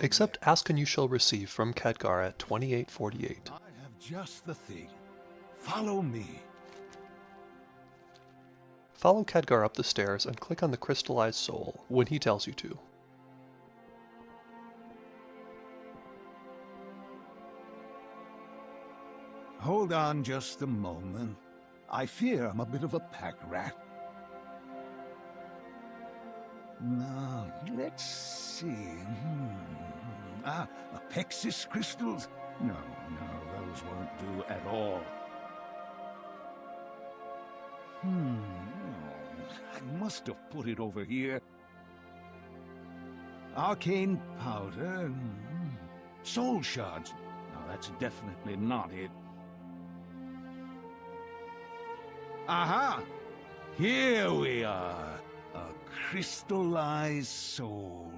Accept ask and you shall receive from Khadgar at 2848. I have just the thing. Follow me. Follow Khadgar up the stairs and click on the crystallized soul when he tells you to. Hold on just a moment. I fear I'm a bit of a pack rat. Now, let's see. Hmm. Ah, Apexis crystals? No, no, those won't do at all. Hmm. I must have put it over here. Arcane powder. Hmm. Soul shards. No, that's definitely not it. Aha! Here we are. A crystallized soul.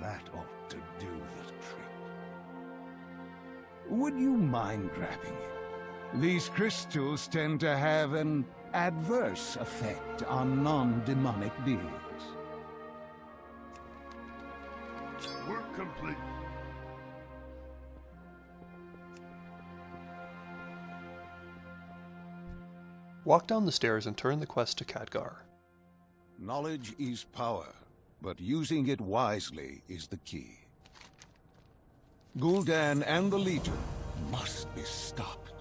That ought to do the trick. Would you mind grabbing it? These crystals tend to have an adverse effect on non-demonic beings. Work complete. Walk down the stairs and turn the quest to Khadgar. Knowledge is power, but using it wisely is the key. Gul'dan and the Legion must be stopped.